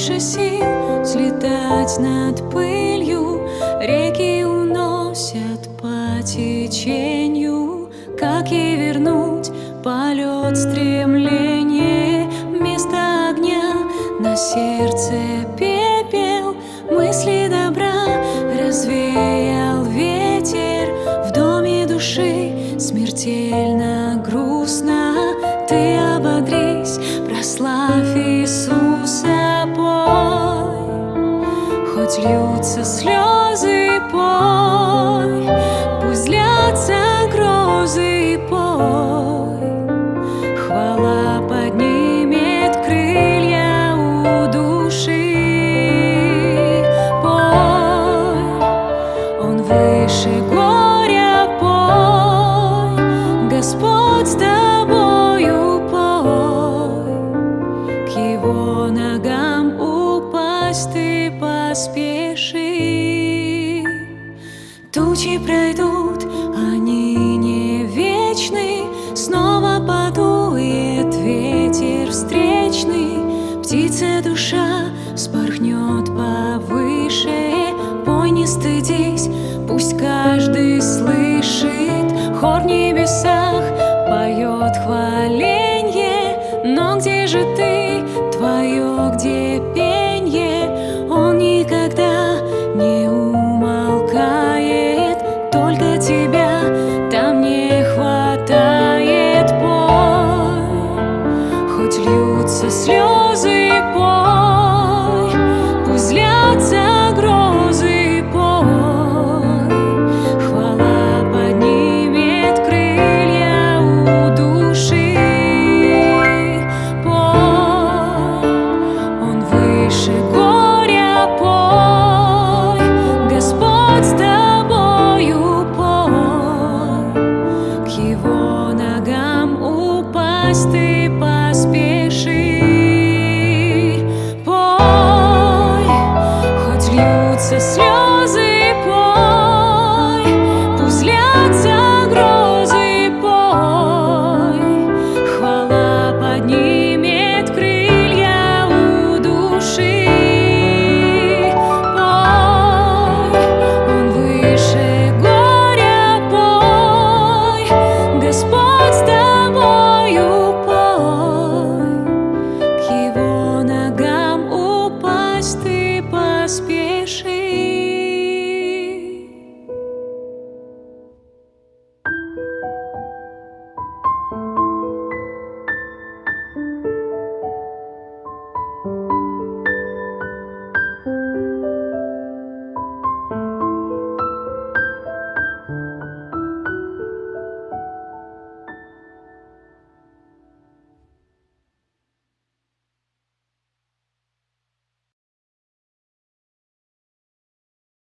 больше сил взлетать над пылью. Реки уносят по течению Как и вернуть полет стремление Вместо огня на сердце пепел Мысли добра развеял ветер. В доме души смертельно грустно. Ты ободрись, прославь Иисуса, Пусть льются слезы и пой, Пусть лятся грозы и пой. Хвала поднимет крылья у души. Пой, Он выше горя, пой, Господь с тобою пой. К Его ногам упасть ты спеши. Тучи пройдут, они не вечны, Снова подует ветер встречный, Птица душа вспорхнет повыше, Пой не стыдись, пусть каждый Льются слезы и пот It's you.